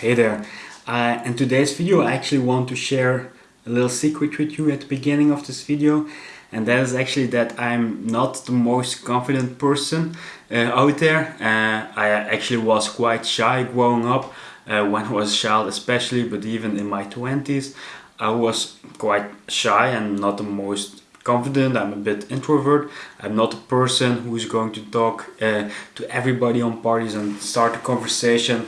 Hey there. Uh, in today's video I actually want to share a little secret with you at the beginning of this video and that is actually that I'm not the most confident person uh, out there. Uh, I actually was quite shy growing up uh, when I was a child especially but even in my 20s I was quite shy and not the most confident, I'm a bit introvert. I'm not a person who is going to talk uh, to everybody on parties and start a conversation.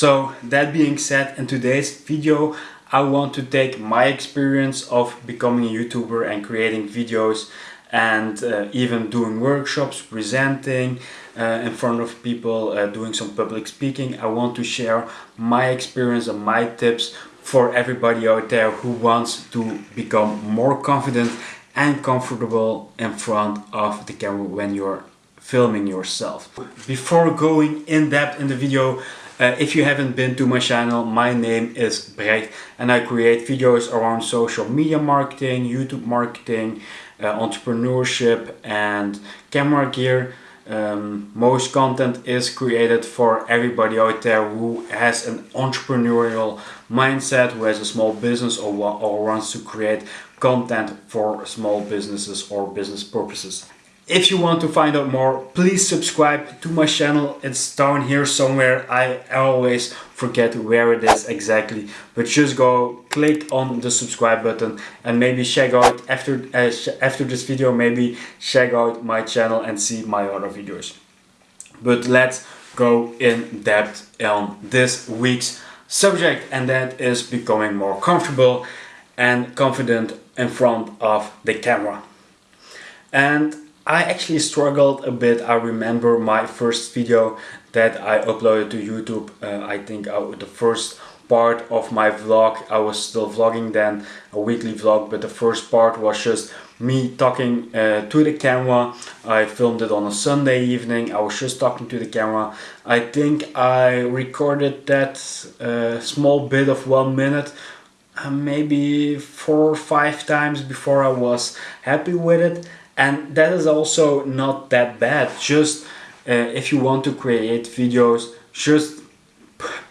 So that being said, in today's video, I want to take my experience of becoming a YouTuber and creating videos and uh, even doing workshops, presenting uh, in front of people, uh, doing some public speaking. I want to share my experience and my tips for everybody out there who wants to become more confident and comfortable in front of the camera when you're filming yourself. Before going in depth in the video, uh, if you haven't been to my channel, my name is Brecht and I create videos around social media marketing, YouTube marketing, uh, entrepreneurship and camera gear. Um, most content is created for everybody out there who has an entrepreneurial mindset, who has a small business or, or wants to create content for small businesses or business purposes. If you want to find out more, please subscribe to my channel. It's down here somewhere. I always forget where it is exactly. But just go click on the subscribe button and maybe check out after, uh, after this video, maybe check out my channel and see my other videos. But let's go in depth on this week's subject and that is becoming more comfortable and confident in front of the camera. And I actually struggled a bit. I remember my first video that I uploaded to YouTube. Uh, I think I, the first part of my vlog, I was still vlogging then, a weekly vlog, but the first part was just me talking uh, to the camera. I filmed it on a Sunday evening. I was just talking to the camera. I think I recorded that uh, small bit of one minute uh, maybe four or five times before I was happy with it. And that is also not that bad. Just uh, if you want to create videos just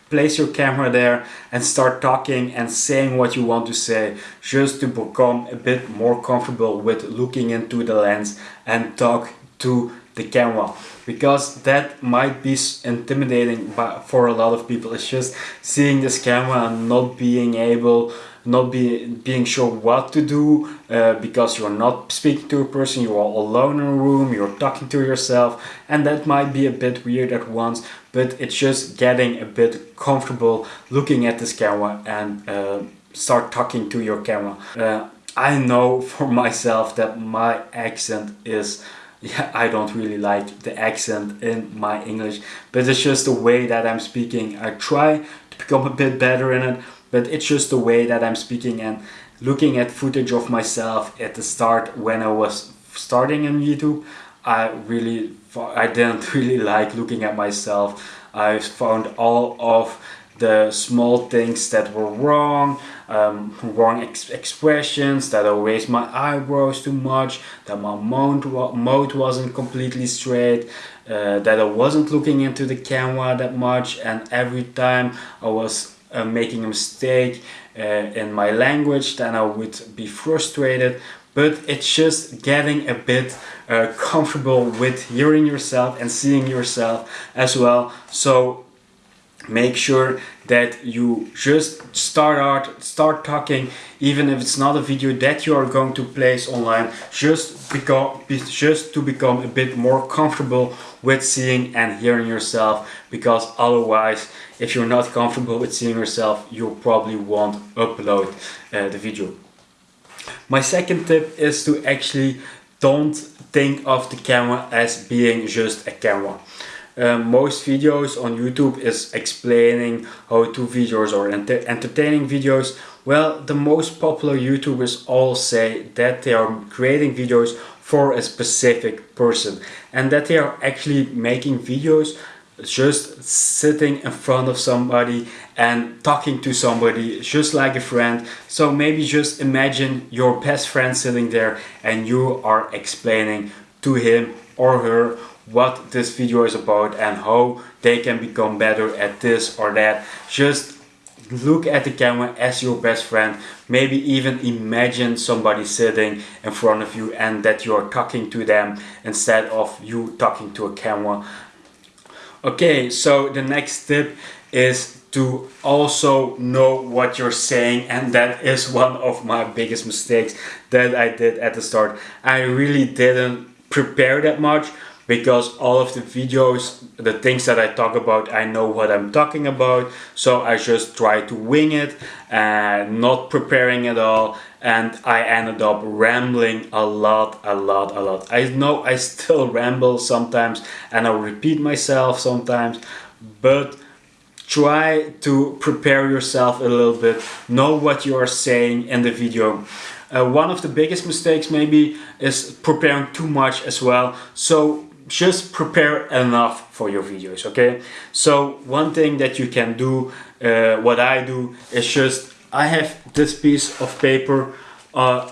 place your camera there and start talking and saying what you want to say just to become a bit more comfortable with looking into the lens and talk to the camera because that might be intimidating for a lot of people it's just seeing this camera and not being able not be, being sure what to do uh, because you're not speaking to a person, you are alone in a room, you're talking to yourself and that might be a bit weird at once but it's just getting a bit comfortable looking at this camera and uh, start talking to your camera. Uh, I know for myself that my accent is yeah, I don't really like the accent in my English, but it's just the way that I'm speaking. I try to become a bit better in it, but it's just the way that I'm speaking and looking at footage of myself at the start when I was starting on YouTube I really I didn't really like looking at myself I found all of the small things that were wrong um, wrong ex expressions that I raised my eyebrows too much that my mouth, mouth wasn't completely straight uh, that I wasn't looking into the camera that much and every time I was uh, making a mistake uh, in my language then I would be frustrated. But it's just getting a bit uh, comfortable with hearing yourself and seeing yourself as well. So make sure that you just start out start talking even if it's not a video that you are going to place online just become just to become a bit more comfortable with seeing and hearing yourself because otherwise if you're not comfortable with seeing yourself you probably won't upload uh, the video. My second tip is to actually don't think of the camera as being just a camera um, most videos on YouTube is explaining how to videos or enter entertaining videos. Well, the most popular YouTubers all say that they are creating videos for a specific person and that they are actually making videos just sitting in front of somebody and talking to somebody just like a friend so maybe just imagine your best friend sitting there and you are explaining to him or her what this video is about and how they can become better at this or that. Just look at the camera as your best friend. Maybe even imagine somebody sitting in front of you and that you're talking to them instead of you talking to a camera. Okay so the next tip is to also know what you're saying and that is one of my biggest mistakes that I did at the start. I really didn't prepare that much because all of the videos, the things that I talk about, I know what I'm talking about. So I just try to wing it and not preparing at all. And I ended up rambling a lot, a lot, a lot. I know I still ramble sometimes and I repeat myself sometimes, but try to prepare yourself a little bit, know what you are saying in the video. Uh, one of the biggest mistakes maybe is preparing too much as well. So just prepare enough for your videos okay? So one thing that you can do uh, what I do is just I have this piece of paper uh,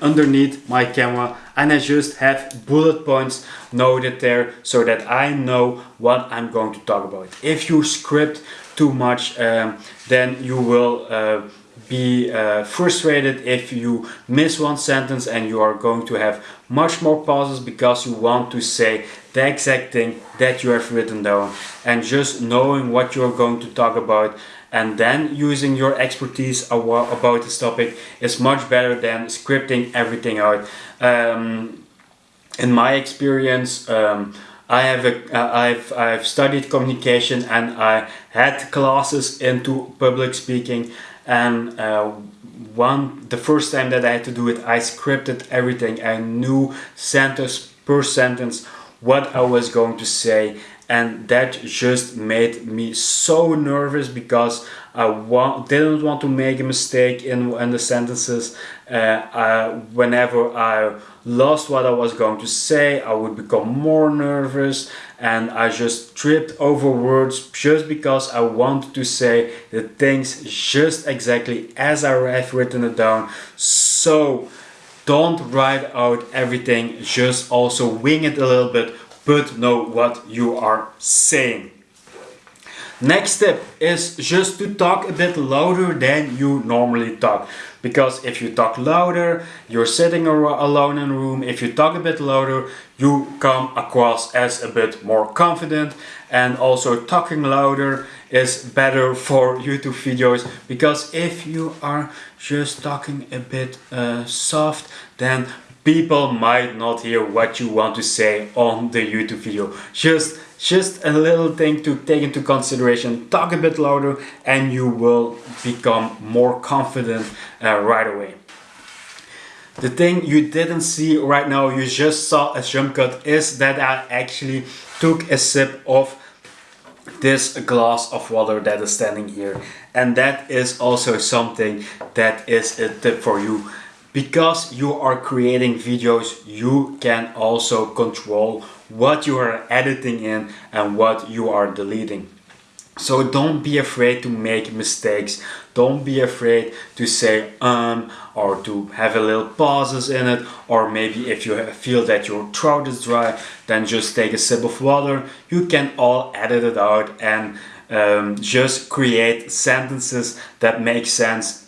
underneath my camera and I just have bullet points noted there so that I know what I'm going to talk about. If you script too much um, then you will uh, be uh, frustrated if you miss one sentence and you are going to have much more pauses because you want to say the exact thing that you have written down and just knowing what you're going to talk about and then using your expertise about this topic is much better than scripting everything out. Um, in my experience, um, I have a, uh, I've, I've studied communication and I had classes into public speaking and uh, one the first time that I had to do it I scripted everything. I knew sentence per sentence what I was going to say and that just made me so nervous because I wa didn't want to make a mistake in, in the sentences. Uh, uh, whenever I lost what I was going to say I would become more nervous and I just tripped over words just because I wanted to say the things just exactly as I have written it down. So don't write out everything just also wing it a little bit but know what you are saying Next step is just to talk a bit louder than you normally talk. Because if you talk louder, you're sitting alone in a room. If you talk a bit louder, you come across as a bit more confident. And also talking louder is better for YouTube videos. Because if you are just talking a bit uh, soft, then people might not hear what you want to say on the YouTube video. Just just a little thing to take into consideration. Talk a bit louder and you will become more confident uh, right away. The thing you didn't see right now, you just saw a jump cut, is that I actually took a sip of this glass of water that is standing here. And that is also something that is a tip for you. Because you are creating videos, you can also control what you are editing in and what you are deleting. So don't be afraid to make mistakes. Don't be afraid to say um or to have a little pauses in it or maybe if you feel that your throat is dry then just take a sip of water. You can all edit it out and um, just create sentences that make sense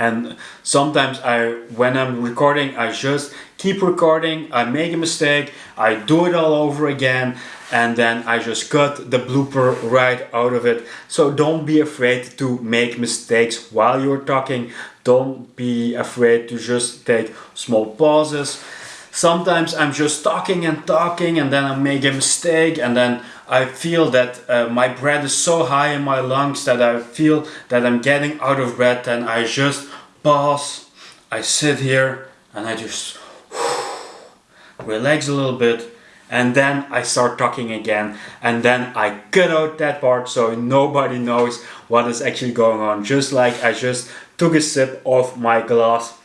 and sometimes I when I'm recording I just keep recording I make a mistake I do it all over again and then I just cut the blooper right out of it. So don't be afraid to make mistakes while you're talking. Don't be afraid to just take small pauses sometimes I'm just talking and talking and then I make a mistake and then I feel that uh, my breath is so high in my lungs that I feel that I'm getting out of breath and I just pause, I sit here and I just relax a little bit and then I start talking again and then I cut out that part so nobody knows what is actually going on. Just like I just took a sip of my glass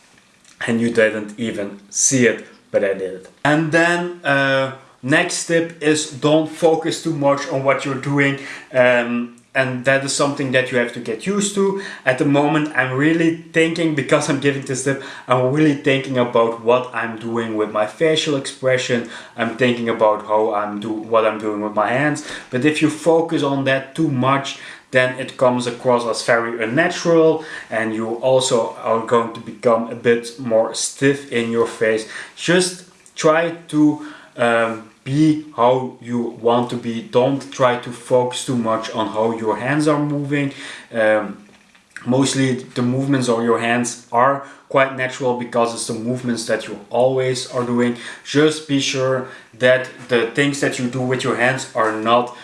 and you didn't even see it but I did it. and then uh, next tip is don't focus too much on what you're doing um, and that is something that you have to get used to. At the moment I'm really thinking, because I'm giving this tip, I'm really thinking about what I'm doing with my facial expression. I'm thinking about how I'm do what I'm doing with my hands. But if you focus on that too much, then it comes across as very unnatural and you also are going to become a bit more stiff in your face. Just try to um, be how you want to be. Don't try to focus too much on how your hands are moving. Um, mostly the movements of your hands are quite natural because it's the movements that you always are doing. Just be sure that the things that you do with your hands are not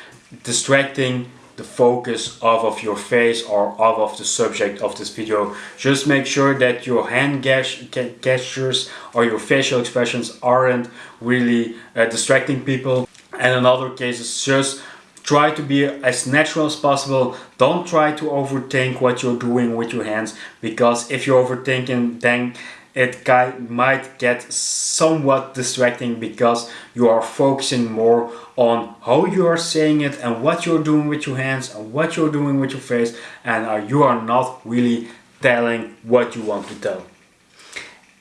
distracting the focus off of your face or off of the subject of this video. Just make sure that your hand gestures or your facial expressions aren't really uh, distracting people. And in other cases, just try to be as natural as possible. Don't try to overthink what you're doing with your hands because if you're overthinking then it might get somewhat distracting because you are focusing more on how you are saying it and what you're doing with your hands and what you're doing with your face and uh, you are not really telling what you want to tell.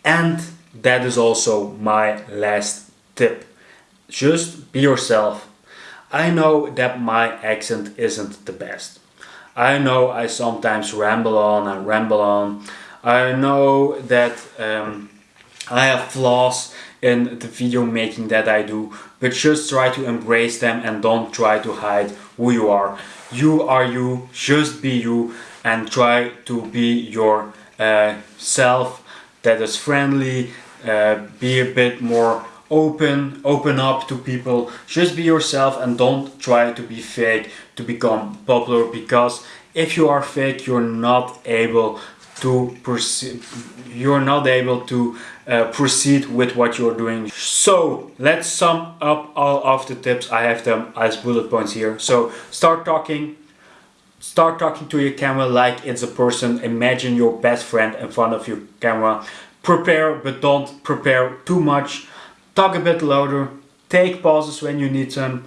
And that is also my last tip. Just be yourself I know that my accent isn't the best. I know I sometimes ramble on and ramble on. I know that um, I have flaws in the video making that I do, but just try to embrace them and don't try to hide who you are. You are you, just be you and try to be your uh, self that is friendly, uh, be a bit more open open up to people just be yourself and don't try to be fake to become popular because if you are fake you're not able to proceed you're not able to uh, proceed with what you're doing. So let's sum up all of the tips. I have them as bullet points here. So start talking start talking to your camera like it's a person. Imagine your best friend in front of your camera. Prepare but don't prepare too much. Talk a bit louder, take pauses when you need them,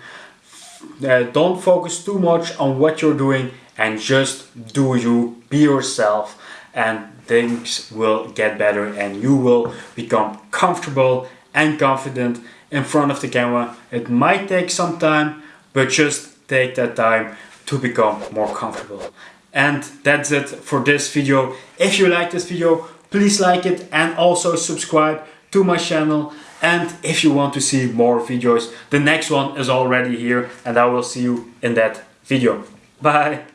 uh, don't focus too much on what you're doing and just do you, be yourself and things will get better and you will become comfortable and confident in front of the camera. It might take some time, but just take that time to become more comfortable. And that's it for this video. If you like this video, please like it and also subscribe to my channel and if you want to see more videos, the next one is already here and I will see you in that video. Bye!